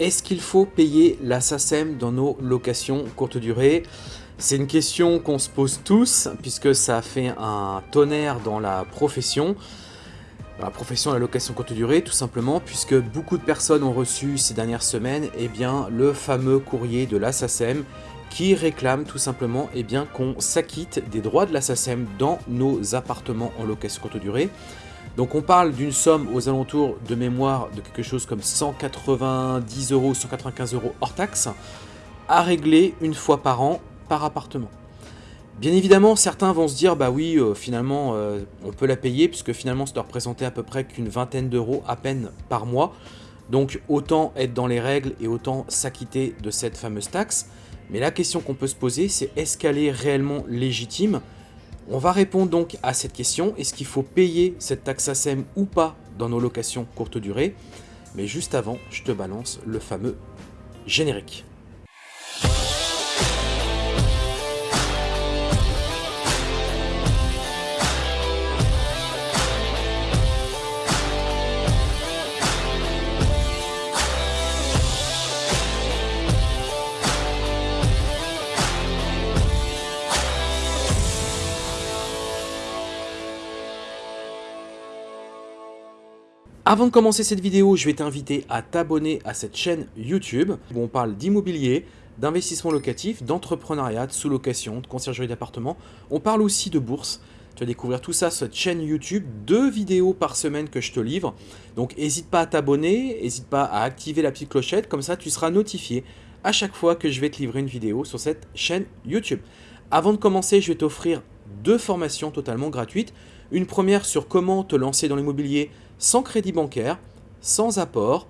Est-ce qu'il faut payer la SACEM dans nos locations courte durée? C'est une question qu'on se pose tous, puisque ça fait un tonnerre dans la profession. La profession de la location courte durée, tout simplement, puisque beaucoup de personnes ont reçu ces dernières semaines eh le fameux courrier de la SACEM qui réclame tout simplement eh qu'on s'acquitte des droits de la SACEM dans nos appartements en location courte durée. Donc on parle d'une somme aux alentours de mémoire de quelque chose comme 190 euros, 195 euros hors taxe, à régler une fois par an par appartement. Bien évidemment, certains vont se dire, bah oui, euh, finalement, euh, on peut la payer, puisque finalement, ça doit représenter à peu près qu'une vingtaine d'euros à peine par mois. Donc autant être dans les règles et autant s'acquitter de cette fameuse taxe. Mais la question qu'on peut se poser, c'est est-ce qu'elle est réellement légitime? On va répondre donc à cette question, est-ce qu'il faut payer cette taxe ASEM ou pas dans nos locations courte durée? Mais juste avant, je te balance le fameux générique. Avant de commencer cette vidéo, je vais t'inviter à t'abonner à cette chaîne YouTube où on parle d'immobilier, d'investissement locatif, d'entrepreneuriat, de sous-location, de conciergerie d'appartement. On parle aussi de bourse. Tu vas découvrir tout ça sur cette chaîne YouTube, deux vidéos par semaine que je te livre. Donc n'hésite pas à t'abonner, n'hésite pas à activer la petite clochette, comme ça tu seras notifié à chaque fois que je vais te livrer une vidéo sur cette chaîne YouTube. Avant de commencer, je vais t'offrir deux formations totalement gratuites. Une première sur comment te lancer dans l'immobilier sans crédit bancaire, sans apport.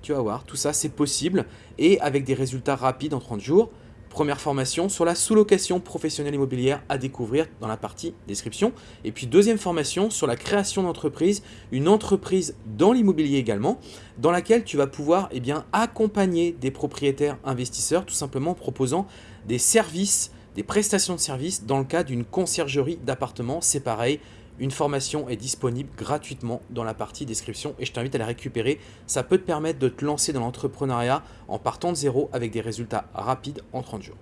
Tu vas voir, tout ça c'est possible et avec des résultats rapides en 30 jours. Première formation sur la sous-location professionnelle immobilière à découvrir dans la partie description. Et puis deuxième formation sur la création d'entreprise, une entreprise dans l'immobilier également, dans laquelle tu vas pouvoir eh accompagner des propriétaires investisseurs tout simplement en proposant des services, des prestations de services dans le cas d'une conciergerie d'appartements. C'est pareil, une formation est disponible gratuitement dans la partie description et je t'invite à la récupérer. Ça peut te permettre de te lancer dans l'entrepreneuriat en partant de zéro avec des résultats rapides en 30 jours.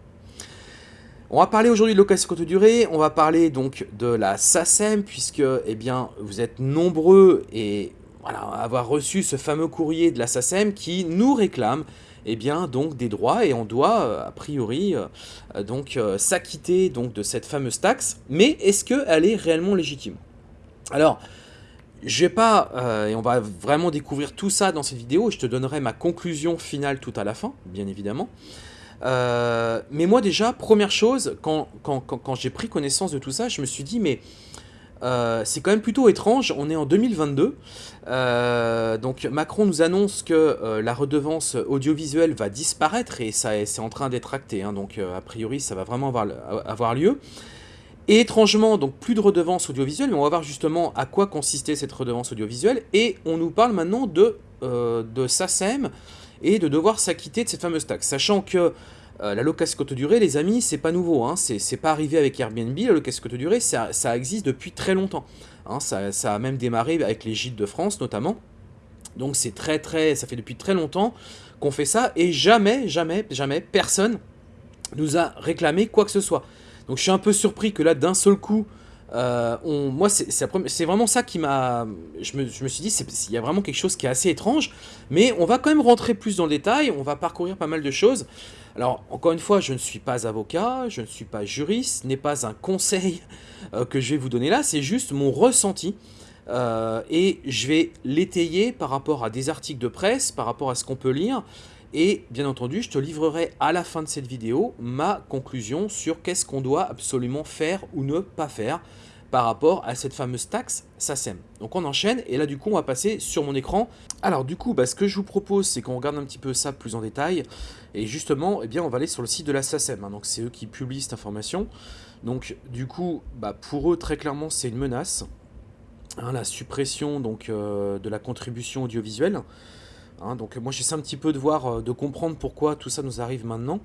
On va parler aujourd'hui de location courte durée, on va parler donc de la SACEM puisque eh bien, vous êtes nombreux et voilà, avoir reçu ce fameux courrier de la SACEM qui nous réclame eh bien, donc des droits et on doit euh, a priori euh, euh, s'acquitter de cette fameuse taxe. Mais est-ce qu'elle est réellement légitime? Alors, je vais pas, euh, et on va vraiment découvrir tout ça dans cette vidéo, je te donnerai ma conclusion finale tout à la fin, bien évidemment. Euh, mais moi déjà, première chose, quand, j'ai pris connaissance de tout ça, je me suis dit, mais euh, c'est quand même plutôt étrange, on est en 2022, donc Macron nous annonce que la redevance audiovisuelle va disparaître, et ça c'est en train d'être acté, hein, donc a priori ça va vraiment avoir, avoir lieu. Et étrangement, donc plus de redevance audiovisuelle, mais on va voir justement à quoi consistait cette redevance audiovisuelle. Et on nous parle maintenant de, euh, SACEM et de devoir s'acquitter de cette fameuse taxe. Sachant que euh, la location courte durée, les amis, c'est pas nouveau. Hein, c'est pas arrivé avec Airbnb, la location courte durée, ça, ça, existe depuis très longtemps. Hein, ça, ça, a même démarré avec les gîtes de France notamment. Donc c'est très très, ça fait depuis très longtemps qu'on fait ça et jamais, jamais, jamais personne nous a réclamé quoi que ce soit. Donc je suis un peu surpris que là, d'un seul coup, euh, moi, c'est vraiment ça qui m'a... Je me, je me, suis dit, il y a vraiment quelque chose qui est assez étrange, mais on va quand même rentrer plus dans le détail, on va parcourir pas mal de choses. Alors, encore une fois, je ne suis pas avocat, je ne suis pas juriste, ce n'est pas un conseil euh, que je vais vous donner là, c'est juste mon ressenti. Euh, et je vais l'étayer par rapport à des articles de presse, par rapport à ce qu'on peut lire, et bien entendu, je te livrerai à la fin de cette vidéo ma conclusion sur qu'est-ce qu'on doit absolument faire ou ne pas faire par rapport à cette fameuse taxe SACEM. Donc on enchaîne et là du coup on va passer sur mon écran. Alors du coup bah, ce que je vous propose c'est qu'on regarde un petit peu ça plus en détail et justement eh bien, on va aller sur le site de la SACEM. Hein. Donc c'est eux qui publient cette information. Donc du coup bah, pour eux très clairement c'est une menace. Hein, la suppression donc, euh, de la contribution audiovisuelle. Hein, donc moi j'essaie un petit peu de voir, euh, de comprendre pourquoi tout ça nous arrive maintenant.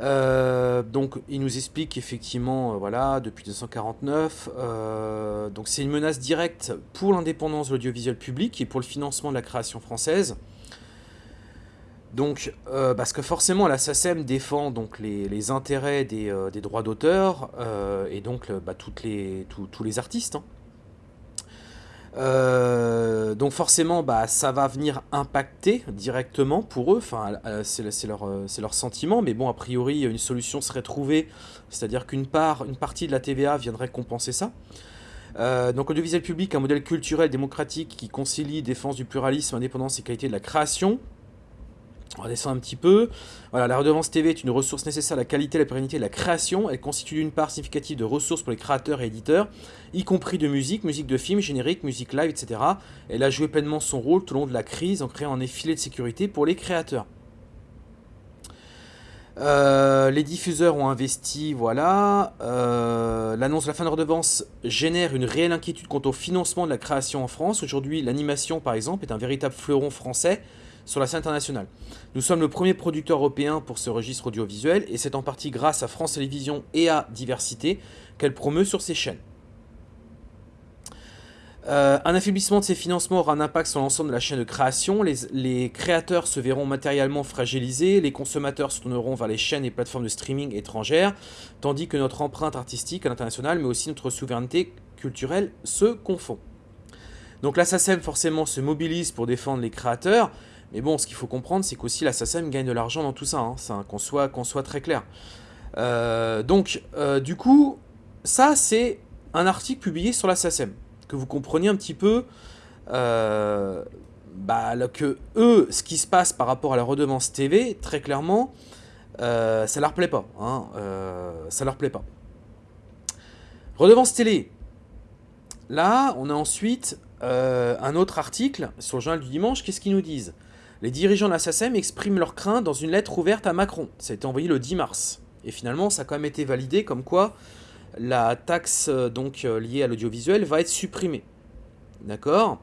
Euh, donc il nous explique effectivement, euh, voilà, depuis 1949, donc c'est une menace directe pour l'indépendance de l'audiovisuel public et pour le financement de la création française. Donc, parce que forcément, la SACEM défend donc les, intérêts des, droits d'auteur et donc bah, toutes les, tous les artistes. Hein. Donc forcément, bah, ça va venir impacter directement pour eux, enfin, c'est leur, sentiment, mais bon, a priori, une solution serait trouvée, c'est-à-dire qu'une part, une partie de la TVA viendrait compenser ça. donc audiovisuel public, un modèle culturel démocratique qui concilie défense du pluralisme, indépendance et qualité de la création, on va descendre un petit peu. Voilà, la redevance TV est une ressource nécessaire à la qualité et la pérennité de la création. Elle constitue une part significative de ressources pour les créateurs et éditeurs, y compris de musique, musique de film, générique, musique live, etc. Elle a joué pleinement son rôle tout au long de la crise en créant un effilé de sécurité pour les créateurs. Euh, les diffuseurs ont investi, voilà. Euh, l'annonce de la fin de redevance génère une réelle inquiétude quant au financement de la création en France. Aujourd'hui, l'animation, par exemple, est un véritable fleuron français sur la scène internationale. Nous sommes le premier producteur européen pour ce registre audiovisuel et c'est en partie grâce à France Télévisions et à Diversité qu'elle promeut sur ses chaînes. Euh, un affaiblissement de ces financements aura un impact sur l'ensemble de la chaîne de création. Les, les, créateurs se verront matériellement fragilisés, les consommateurs se tourneront vers les chaînes et plateformes de streaming étrangères, tandis que notre empreinte artistique à l'international, mais aussi notre souveraineté culturelle se confond. Donc la SACEM forcément se mobilise pour défendre les créateurs, mais bon, ce qu'il faut comprendre, c'est qu'aussi la SACEM gagne de l'argent dans tout ça, hein, qu'on soit, soit très clair. Euh, donc, euh, du coup, ça, c'est un article publié sur la SACEM. Que vous compreniez un petit peu euh, bah, que eux, ce qui se passe par rapport à la redevance TV, très clairement, ça leur plaît pas. Hein, ça leur plaît pas. Redevance télé. Là, on a ensuite un autre article sur le journal du dimanche. Qu'est-ce qu'ils nous disent? Les dirigeants de la expriment leurs craintes dans une lettre ouverte à Macron. Ça a été envoyé le 10 mars. Et finalement, ça a quand même été validé comme quoi la taxe euh, donc euh, liée à l'audiovisuel va être supprimée. D'accord?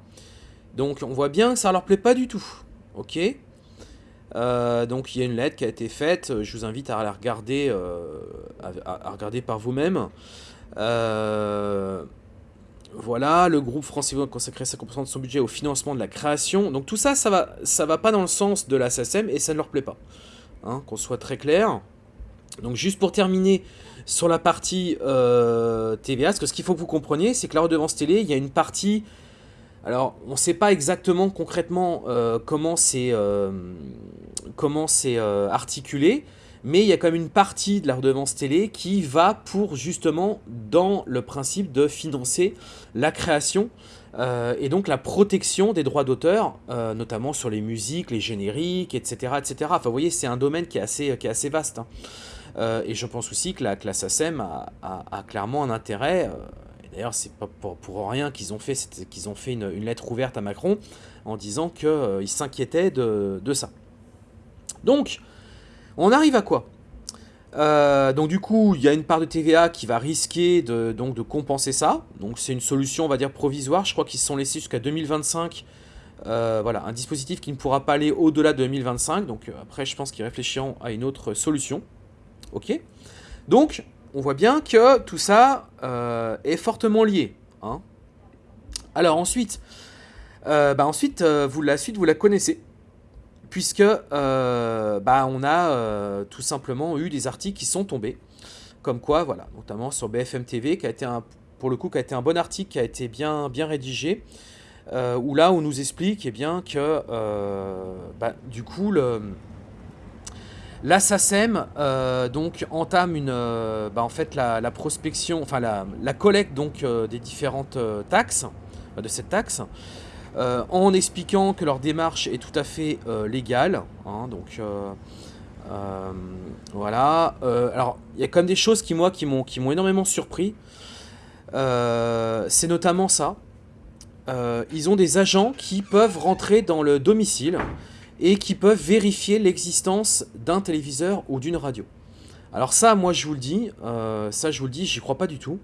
Donc on voit bien que ça ne leur plaît pas du tout. Ok? Euh, donc il y a une lettre qui a été faite, je vous invite à la regarder, regarder par vous-même. Voilà, le groupe français va consacrer 50% de son budget au financement de la création. Donc tout ça, ça va, ça va pas dans le sens de la SACEM et ça ne leur plaît pas. Hein, qu'on soit très clair. Donc juste pour terminer sur la partie euh, TVA, ce qu'il faut que vous compreniez, c'est que la redevance télé, il y a une partie... Alors, on ne sait pas exactement concrètement euh, comment c'est euh, articulé, mais il y a quand même une partie de la redevance télé qui va pour justement dans le principe de financer la création euh, et donc la protection des droits d'auteur, euh, notamment sur les musiques, les génériques, etc. etc. Enfin, vous voyez, c'est un domaine qui est assez, qui est assez vaste. Hein. Euh, et je pense aussi que la classe ASEM a, clairement un intérêt. D'ailleurs, c'est pas pour, rien qu'ils ont fait, qu'ils ont fait une, lettre ouverte à Macron en disant qu'ils s'inquiétaient de, de ça. Donc, on arrive à quoi? Euh, donc du coup, il y a une part de TVA qui va risquer de, donc, de compenser ça. Donc c'est une solution, on va dire, provisoire. Je crois qu'ils se sont laissés jusqu'à 2025. Euh, voilà, un dispositif qui ne pourra pas aller au-delà de 2025. Donc euh, après, je pense qu'ils réfléchiront à une autre solution. Ok? Donc, on voit bien que tout ça est fortement lié. Hein. Alors ensuite, bah, ensuite la suite, vous la connaissez puisque euh, bah, on a euh, tout simplement eu des articles qui sont tombés, comme quoi, voilà, notamment sur BFM TV, qui a été un, pour le coup, qui a été un bon article, qui a été bien, bien rédigé, euh, où là, on nous explique eh bien, que, bah, du coup, le, la donc, entame une, bah, en fait, la, prospection, enfin la, la collecte donc, des différentes taxes, de cette taxe, euh, en expliquant que leur démarche est tout à fait euh, légale. Hein, donc euh, voilà. alors il y a quand même des choses qui moi qui m'ont qui m'ont énormément surpris. C'est notamment ça. ils ont des agents qui peuvent rentrer dans le domicile et qui peuvent vérifier l'existence d'un téléviseur ou d'une radio. Alors ça, moi je vous le dis, ça je vous le dis, j'y crois pas du tout.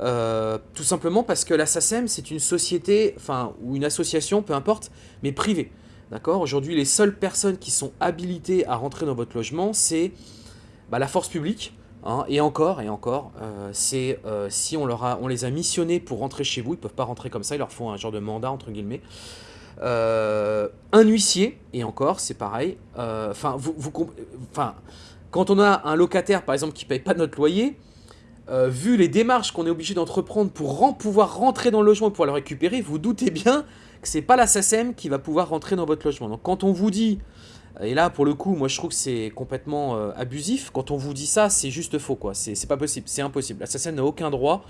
Euh, tout simplement parce que la SACEM, c'est une société, enfin, ou une association, peu importe, mais privée. D'accord? Aujourd'hui, les seules personnes qui sont habilitées à rentrer dans votre logement, c'est bah, la force publique. Hein, et encore, et encore, euh, c'est euh, si on, leur a, on les a missionnés pour rentrer chez vous, ils ne peuvent pas rentrer comme ça, ils leur font un genre de mandat, entre guillemets. un huissier, et encore, c'est pareil. Enfin, vous, vous, quand on a un locataire, par exemple, qui paye pas notre loyer, vu les démarches qu'on est obligé d'entreprendre pour pouvoir rentrer dans le logement et pouvoir le récupérer, vous doutez bien que c'est pas la SACEM qui va pouvoir rentrer dans votre logement. Donc quand on vous dit et là, pour le coup, moi je trouve que c'est complètement euh, abusif. Quand on vous dit ça, c'est juste faux, quoi. C'est pas possible, c'est impossible. L'assassin n'a aucun droit.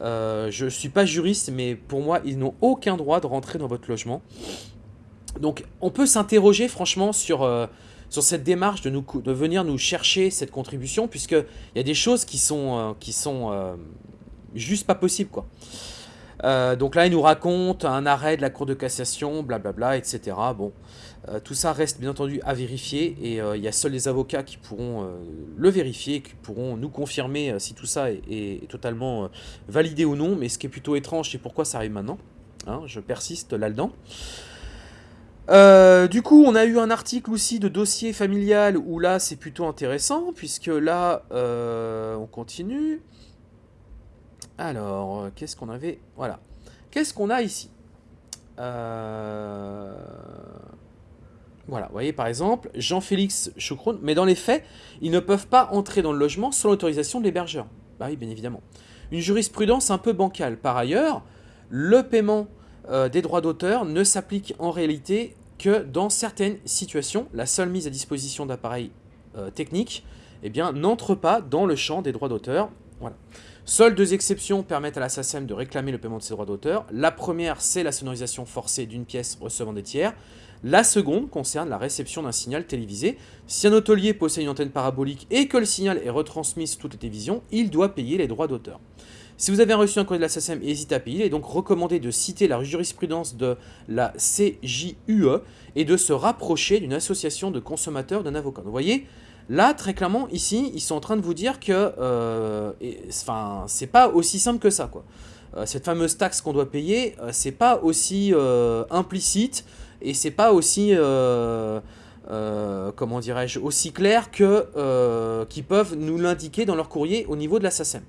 Euh, je suis pas juriste, mais pour moi, ils n'ont aucun droit de rentrer dans votre logement. Donc, on peut s'interroger franchement sur, euh, sur cette démarche de, venir nous chercher cette contribution, puisqu'il y a des choses qui sont, qui sont juste pas possibles, quoi. donc là, il nous raconte un arrêt de la Cour de cassation, blablabla, etc. Bon, euh, tout ça reste bien entendu à vérifier et euh, il y a seuls les avocats qui pourront euh, le vérifier, qui pourront nous confirmer si tout ça est, totalement validé ou non. Mais ce qui est plutôt étrange, c'est pourquoi ça arrive maintenant. Hein, je persiste là-dedans. Du coup, on a eu un article aussi de dossier familial où là, c'est plutôt intéressant, puisque là, on continue. Alors, qu'est-ce qu'on avait? Voilà. Qu'est-ce qu'on a ici? Euh... Voilà, vous voyez par exemple, Jean-Félix Choucroune, mais dans les faits, ils ne peuvent pas entrer dans le logement sans l'autorisation de l'hébergeur. Bah oui, bien évidemment. Une jurisprudence un peu bancale. Par ailleurs, le paiement euh, des droits d'auteur ne s'applique en réalité que dans certaines situations. La seule mise à disposition d'appareils euh, techniques eh n'entre pas dans le champ des droits d'auteur. Seules deux exceptions permettent à la SACEM de réclamer le paiement de ses droits d'auteur. La première, c'est la sonorisation forcée d'une pièce recevant des tiers. La seconde concerne la réception d'un signal télévisé. Si un hôtelier possède une antenne parabolique et que le signal est retransmis sur toutes les télévisions, il doit payer les droits d'auteur. Si vous avez reçu un courrier de la SACEM hésitez à payer, il est donc recommandé de citer la jurisprudence de la CJUE et de se rapprocher d'une association de consommateurs d'un avocat. Vous voyez, là, très clairement, ici, ils sont en train de vous dire que euh, c'est pas aussi simple que ça. Quoi. Euh, cette fameuse taxe qu'on doit payer, euh, c'est pas aussi implicite et c'est pas aussi, euh, euh, comment dirais-je, aussi clair que euh, qu'ils peuvent nous l'indiquer dans leur courrier au niveau de la SACEM.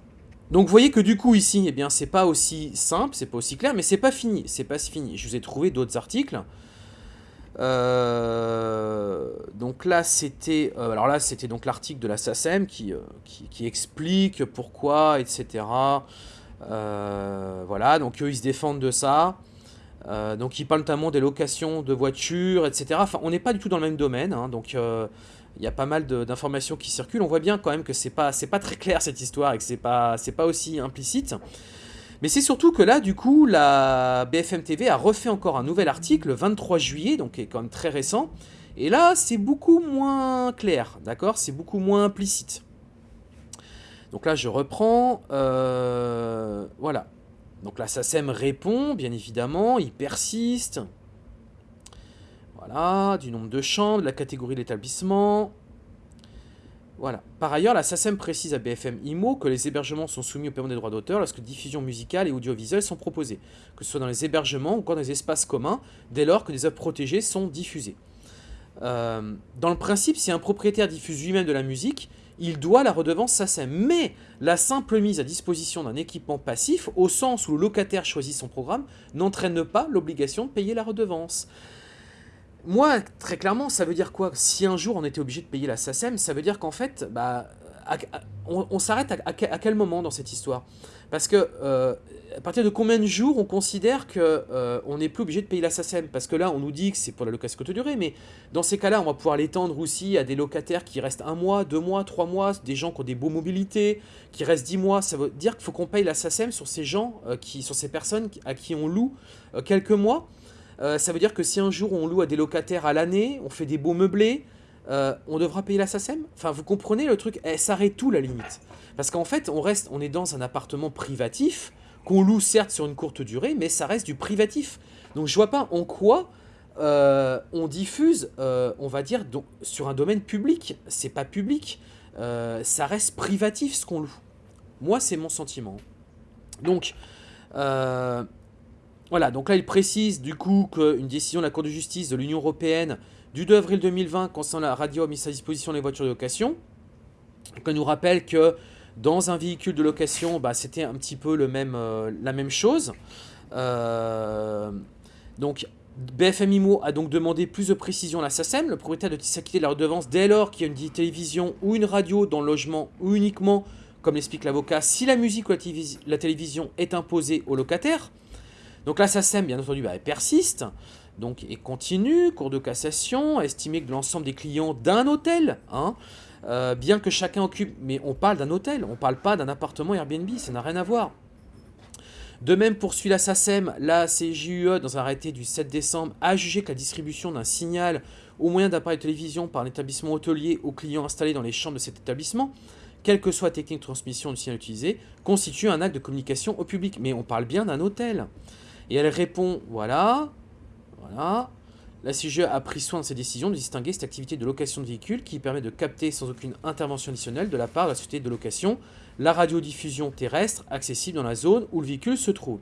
Donc vous voyez que du coup ici, eh bien c'est pas aussi simple, c'est pas aussi clair, mais c'est pas fini, c'est pas fini. Je vous ai trouvé d'autres articles. donc là c'était, alors là c'était donc l'article de la SACEM qui, qui, explique pourquoi, etc. voilà, donc eux ils se défendent de ça. Euh, donc il parle notamment des locations de voitures, etc. Enfin, on n'est pas du tout dans le même domaine, hein. donc euh, il y a pas mal d'informations qui circulent. On voit bien quand même que c'est pas, pas très clair cette histoire et que c'est pas, pas aussi implicite. Mais c'est surtout que là, du coup, la BFM TV a refait encore un nouvel article le 23 juillet, donc qui est quand même très récent. Et là, c'est beaucoup moins clair, d'accord? C'est beaucoup moins implicite. Donc là, je reprends. Euh, voilà. Donc la SACEM répond, bien évidemment, il persiste. Voilà, du nombre de chambres, de la catégorie d'établissement. Voilà. Par ailleurs, la SACEM précise à BFM IMO que les hébergements sont soumis au paiement des droits d'auteur lorsque diffusion musicale et audiovisuelle sont proposées, que ce soit dans les hébergements ou dans les espaces communs, dès lors que des œuvres protégées sont diffusées. Euh, dans le principe, si un propriétaire diffuse lui-même de la musique, il doit la redevance SACEM. Mais la simple mise à disposition d'un équipement passif, au sens où le locataire choisit son programme, n'entraîne pas l'obligation de payer la redevance. Moi, très clairement, ça veut dire quoi? Si un jour on était obligé de payer la SACEM, ça veut dire qu'en fait, bah, on, s'arrête à, quel moment dans cette histoire? Parce que euh, à partir de combien de jours on considère qu'on euh, n'est plus obligé de payer la SACEM Parce que là, on nous dit que c'est pour la location courte durée, mais dans ces cas-là, on va pouvoir l'étendre aussi à des locataires qui restent un mois, deux mois, trois mois, des gens qui ont des beaux mobilités, qui restent dix mois. Ça veut dire qu'il faut qu'on paye la SACEM sur ces gens, euh, qui, sur ces personnes à qui on loue quelques mois. Ça veut dire que si un jour on loue à des locataires à l'année, on fait des beaux meublés, euh, on devra payer la SACEM? Enfin, vous comprenez le truc? Elle s'arrête tout la limite Parce qu'en fait, on reste, on est dans un appartement privatif qu'on loue certes sur une courte durée, mais ça reste du privatif. Donc je vois pas en quoi euh, on diffuse, euh, on va dire, sur un domaine public. C'est pas public, ça reste privatif ce qu'on loue. Moi, c'est mon sentiment. Donc, voilà, donc là il précise du coup qu'une décision de la Cour de justice de l'Union Européenne du 2 avril 2020 concernant la radio mise à disposition des voitures de location. On nous rappelle que dans un véhicule de location, bah, c'était un petit peu euh, la même chose. Euh, donc BFM IMO a donc demandé plus de précision à la SACEM, le propriétaire de s'acquitter de la redevance dès lors qu'il y a une télévision ou une radio dans le logement ou uniquement, comme l'explique l'avocat, si la musique ou la, télévision est imposée au locataire. Donc la SACEM, bien entendu, bah, elle persiste donc, et continue, cours de cassation, estimé que l'ensemble des clients d'un hôtel, hein, euh, bien que chacun occupe, mais on parle d'un hôtel, on parle pas d'un appartement Airbnb, ça n'a rien à voir. De même, poursuit la SACEM, la CJUE, dans un arrêté du 7 décembre, a jugé que la distribution d'un signal au moyen d'appareil de télévision par un établissement hôtelier aux clients installés dans les chambres de cet établissement, quelle que soit la technique de transmission du signal utilisé, constitue un acte de communication au public. Mais on parle bien d'un hôtel. Et elle répond, voilà, voilà, la CGE a pris soin de ses décisions de distinguer cette activité de location de véhicules qui permet de capter sans aucune intervention additionnelle de la part de la société de location la radiodiffusion terrestre accessible dans la zone où le véhicule se trouve.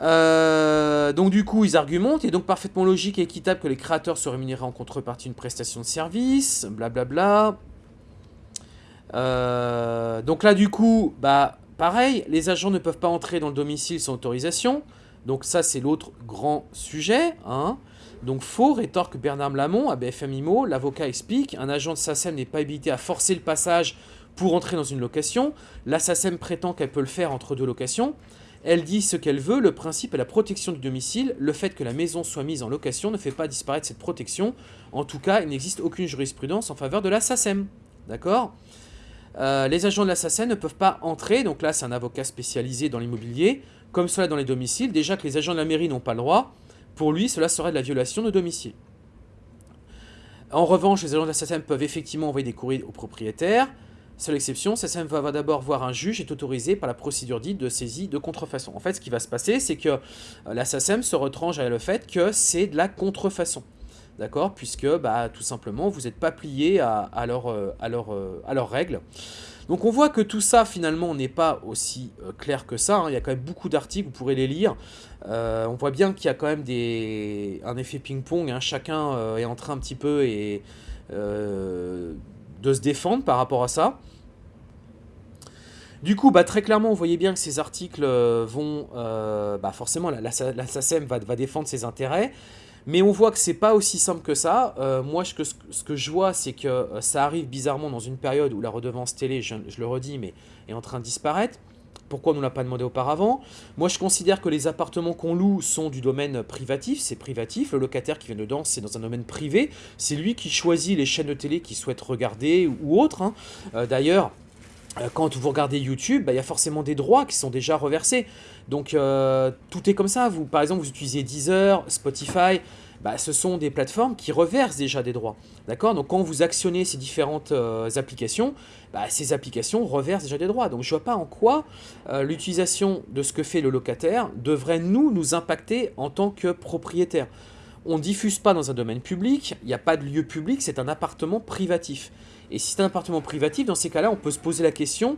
Euh, donc du coup, ils argumentent, et donc parfaitement logique et équitable que les créateurs soient rémunérés en contrepartie d'une prestation de service, blablabla. Euh, donc là, du coup, bah pareil, les agents ne peuvent pas entrer dans le domicile sans autorisation. Donc ça, c'est l'autre grand sujet. Hein. Donc faux, rétorque Bernard Lamont à BFM IMO. L'avocat explique, un agent de SACEM n'est pas habilité à forcer le passage pour entrer dans une location. La SACEM prétend qu'elle peut le faire entre deux locations. Elle dit ce qu'elle veut, le principe est la protection du domicile. Le fait que la maison soit mise en location ne fait pas disparaître cette protection. En tout cas, il n'existe aucune jurisprudence en faveur de la SACEM. D'accord? Euh, Les agents de la SACEM ne peuvent pas entrer, donc là c'est un avocat spécialisé dans l'immobilier, comme cela dans les domiciles. Déjà que les agents de la mairie n'ont pas le droit, pour lui cela serait de la violation de domicile. En revanche, les agents de la SACEM peuvent effectivement envoyer des courriers aux propriétaires. Seule exception, SACEM va d'abord voir un juge est autorisé par la procédure dite de saisie de contrefaçon. En fait, ce qui va se passer, c'est que euh, la SACEM se retranche à le fait que c'est de la contrefaçon. D'accord Puisque, bah, tout simplement, vous n'êtes pas plié à, à, leur, euh, euh, leurs règles. Donc on voit que tout ça finalement n'est pas aussi clair que ça, hein. il y a quand même beaucoup d'articles, vous pourrez les lire. on voit bien qu'il y a quand même des... un effet ping-pong, hein. chacun est en train un petit peu et, de se défendre par rapport à ça. Du coup, bah, très clairement, vous voyez bien que ces articles euh, vont... Euh, bah, forcément, la, la, SACEM va, défendre ses intérêts. Mais on voit que c'est pas aussi simple que ça. Euh, moi, ce que, je vois, c'est que ça arrive bizarrement dans une période où la redevance télé, je, le redis, mais est en train de disparaître. Pourquoi on ne l'a pas demandé auparavant? Moi, je considère que les appartements qu'on loue sont du domaine privatif, c'est privatif. Le locataire qui vient dedans, c'est dans un domaine privé. C'est lui qui choisit les chaînes de télé qu'il souhaite regarder ou autres. Hein. Euh, d'ailleurs, euh, quand vous regardez YouTube, bah, il y a forcément des droits qui sont déjà reversés. Donc, euh, tout est comme ça. Vous, par exemple, vous utilisez Deezer, Spotify, bah, ce sont des plateformes qui reversent déjà des droits. D'accord? Donc quand vous actionnez ces différentes euh, applications, bah, ces applications reversent déjà des droits. Donc je ne vois pas en quoi euh, l'utilisation de ce que fait le locataire devrait nous, nous impacter en tant que propriétaire. On ne diffuse pas dans un domaine public, il n'y a pas de lieu public, c'est un appartement privatif. Et si c'est un appartement privatif, dans ces cas-là, on peut se poser la question,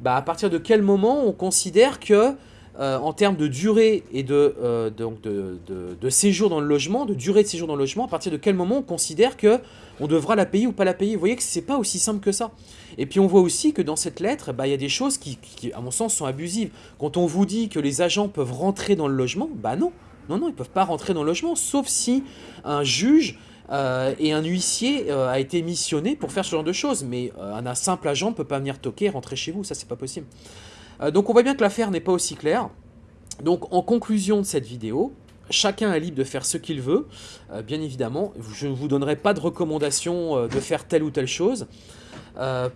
bah, à partir de quel moment on considère que euh, en termes de durée et de, euh, donc de, de, séjour dans le logement, de durée de séjour dans le logement, à partir de quel moment on considère que on devra la payer ou pas la payer? Vous voyez que c'est pas aussi simple que ça. Et puis on voit aussi que dans cette lettre, bah, il y a des choses qui, qui, à mon sens, sont abusives. Quand on vous dit que les agents peuvent rentrer dans le logement, bah non, non, non, ils peuvent pas rentrer dans le logement, sauf si un juge euh, et un huissier a été missionné pour faire ce genre de choses. Mais un simple agent ne peut pas venir toquer et rentrer chez vous, ça c'est pas possible. Euh, donc on voit bien que l'affaire n'est pas aussi claire. Donc en conclusion de cette vidéo, chacun est libre de faire ce qu'il veut, euh, bien évidemment. Je ne vous donnerai pas de recommandation euh, de faire telle ou telle chose.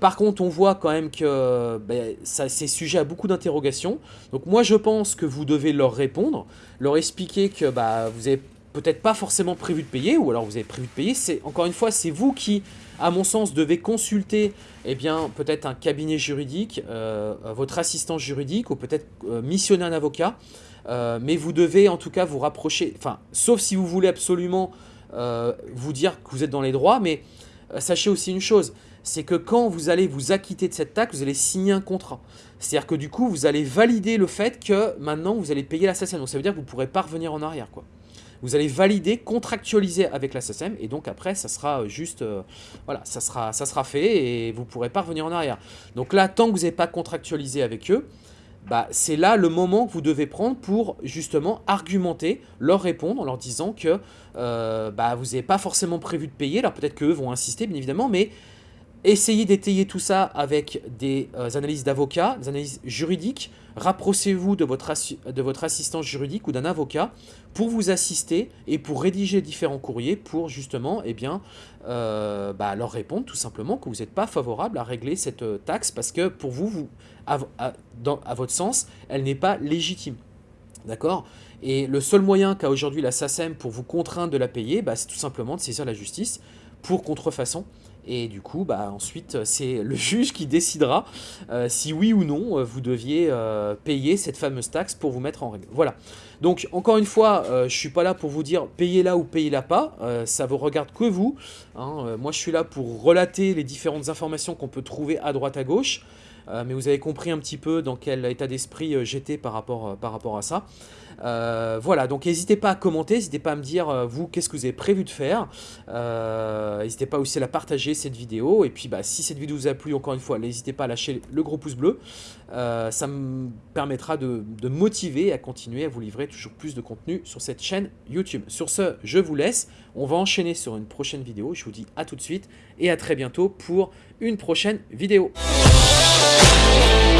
par contre, on voit quand même que ben, c'est sujet à beaucoup d'interrogations. Donc moi, je pense que vous devez leur répondre, leur expliquer que bah, vous avez peut-être pas forcément prévu de payer, ou alors vous avez prévu de payer. C'est Encore une fois, c'est vous qui à mon sens, devez consulter eh bien, peut-être un cabinet juridique, euh, votre assistant juridique, ou peut-être euh, missionner un avocat. Euh, mais vous devez en tout cas vous rapprocher, enfin, sauf si vous voulez absolument vous dire que vous êtes dans les droits, mais sachez aussi une chose, c'est que quand vous allez vous acquitter de cette taxe, vous allez signer un contrat. C'est-à-dire que du coup, vous allez valider le fait que maintenant, vous allez payer l'assassin. Donc ça veut dire que vous ne pourrez pas revenir en arrière. quoi vous allez valider, contractualiser avec la SSM et donc après ça sera juste, euh, voilà, ça sera, ça sera fait et vous pourrez pas revenir en arrière. Donc là, tant que vous n'avez pas contractualisé avec eux, bah, c'est là le moment que vous devez prendre pour justement argumenter, leur répondre en leur disant que euh, bah, vous n'avez pas forcément prévu de payer. Alors peut-être qu'eux vont insister bien évidemment, mais essayez d'étayer tout ça avec des euh, analyses d'avocats, des analyses juridiques. Rapprochez-vous de votre, assistance juridique ou d'un avocat pour vous assister et pour rédiger différents courriers pour justement eh bien, euh, bah, leur répondre tout simplement que vous n'êtes pas favorable à régler cette euh, taxe parce que pour vous, vous à votre sens, elle n'est pas légitime. D'accord? Et le seul moyen qu'a aujourd'hui la SACEM pour vous contraindre de la payer, bah, c'est tout simplement de saisir la justice pour contrefaçon. Et du coup, bah, ensuite, c'est le juge qui décidera euh, si oui ou non euh, vous deviez euh, payer cette fameuse taxe pour vous mettre en règle. Voilà. Donc, encore une fois, je ne suis pas là pour vous dire payez-la ou payez-la pas. ça vous regarde que vous. Hein. moi, je suis là pour relater les différentes informations qu'on peut trouver à droite à gauche. Euh, mais vous avez compris un petit peu dans quel état d'esprit euh, j'étais par, rapport, euh, par rapport à ça. voilà, donc n'hésitez pas à commenter, n'hésitez pas à me dire, vous, qu'est-ce que vous avez prévu de faire. n'hésitez pas aussi à la partager, cette vidéo. Et puis, bah, si cette vidéo vous a plu, encore une fois, n'hésitez pas à lâcher le gros pouce bleu. ça me permettra de, de motiver à continuer à vous livrer toujours plus de contenu sur cette chaîne YouTube. Sur ce, je vous laisse. On va enchaîner sur une prochaine vidéo. Je vous dis à tout de suite et à très bientôt pour une prochaine vidéo. Yeah.